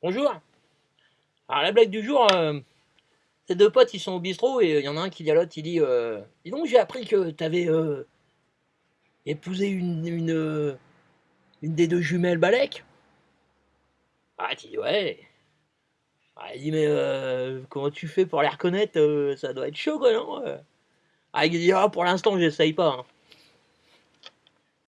Bonjour. Alors la blague du jour, euh, ces deux potes ils sont au bistrot et euh, il y en a un qui dit à l'autre, il dit euh, Dis donc j'ai appris que t'avais euh, épousé une, une, euh, des deux jumelles Balek. Ah tu dis ouais. Ah, il dit mais comment tu fais pour les reconnaître Ça doit être chaud quoi non Ah il dit ah pour l'instant j'essaye pas. Hein.